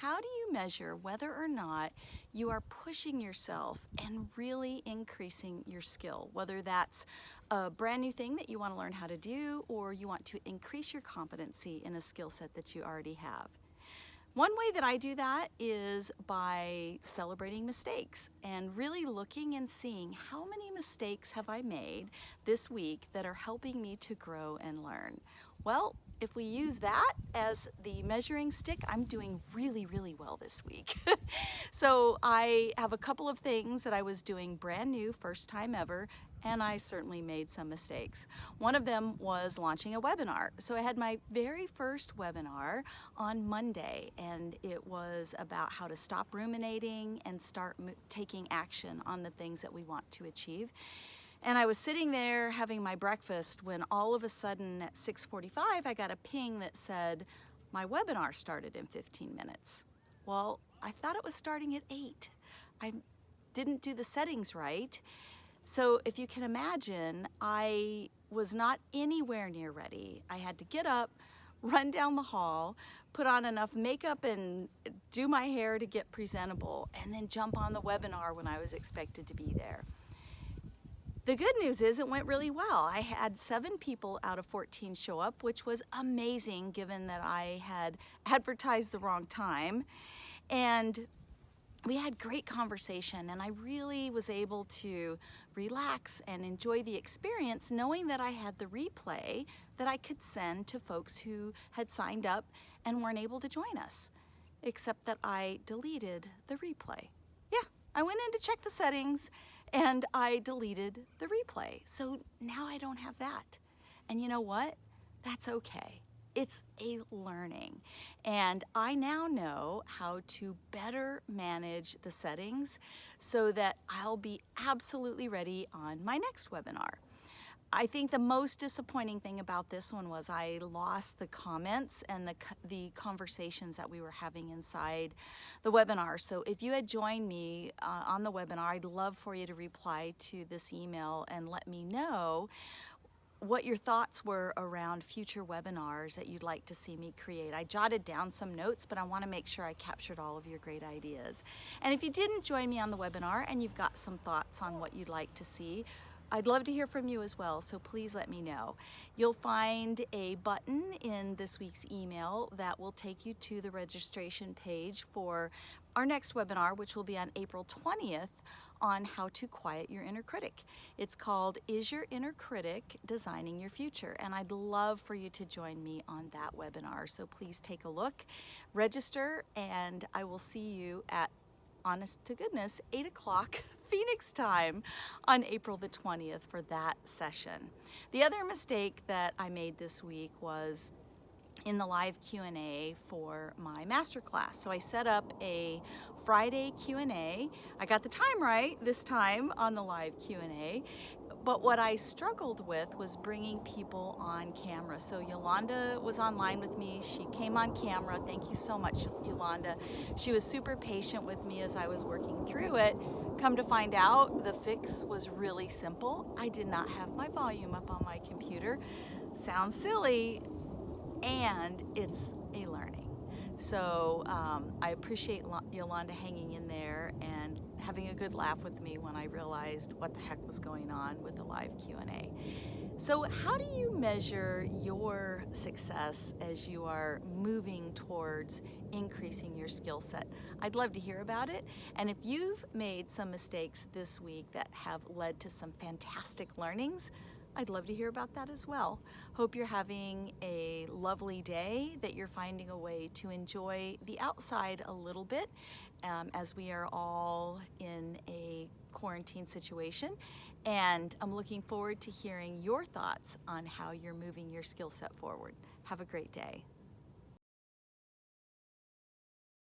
how do you measure whether or not you are pushing yourself and really increasing your skill? Whether that's a brand new thing that you want to learn how to do or you want to increase your competency in a skill set that you already have. One way that I do that is by celebrating mistakes and really looking and seeing how many mistakes have I made this week that are helping me to grow and learn. Well, if we use that as the measuring stick, I'm doing really, really well this week. so I have a couple of things that I was doing brand new, first time ever, and I certainly made some mistakes. One of them was launching a webinar. So I had my very first webinar on Monday, and it was about how to stop ruminating and start taking action on the things that we want to achieve. And I was sitting there having my breakfast when all of a sudden at 6.45 I got a ping that said, my webinar started in 15 minutes. Well, I thought it was starting at 8. I didn't do the settings right. So if you can imagine, I was not anywhere near ready. I had to get up, run down the hall, put on enough makeup and do my hair to get presentable, and then jump on the webinar when I was expected to be there. The good news is it went really well. I had seven people out of 14 show up, which was amazing given that I had advertised the wrong time. And we had great conversation and I really was able to relax and enjoy the experience knowing that I had the replay that I could send to folks who had signed up and weren't able to join us, except that I deleted the replay. Yeah, I went in to check the settings and I deleted the replay. So now I don't have that. And you know what? That's okay. It's a learning. And I now know how to better manage the settings so that I'll be absolutely ready on my next webinar. I think the most disappointing thing about this one was I lost the comments and the, the conversations that we were having inside the webinar. So if you had joined me uh, on the webinar, I'd love for you to reply to this email and let me know what your thoughts were around future webinars that you'd like to see me create. I jotted down some notes, but I want to make sure I captured all of your great ideas. And if you didn't join me on the webinar and you've got some thoughts on what you'd like to see, I'd love to hear from you as well, so please let me know. You'll find a button in this week's email that will take you to the registration page for our next webinar, which will be on April 20th on how to quiet your inner critic. It's called Is Your Inner Critic Designing Your Future? And I'd love for you to join me on that webinar. So please take a look, register, and I will see you at honest to goodness, 8 o'clock Phoenix time on April the 20th for that session. The other mistake that I made this week was in the live Q&A for my masterclass. So I set up a Friday Q&A. I got the time right this time on the live Q&A but what I struggled with was bringing people on camera. So Yolanda was online with me. She came on camera. Thank you so much, Yolanda. She was super patient with me as I was working through it. Come to find out, the fix was really simple. I did not have my volume up on my computer. Sounds silly, and it's a learning. So um, I appreciate Yolanda hanging in there and having a good laugh with me when I realized what the heck was going on with the live Q&A. So how do you measure your success as you are moving towards increasing your skill set? I'd love to hear about it. And if you've made some mistakes this week that have led to some fantastic learnings, I'd love to hear about that as well. Hope you're having a lovely day, that you're finding a way to enjoy the outside a little bit um, as we are all in a quarantine situation. And I'm looking forward to hearing your thoughts on how you're moving your skill set forward. Have a great day.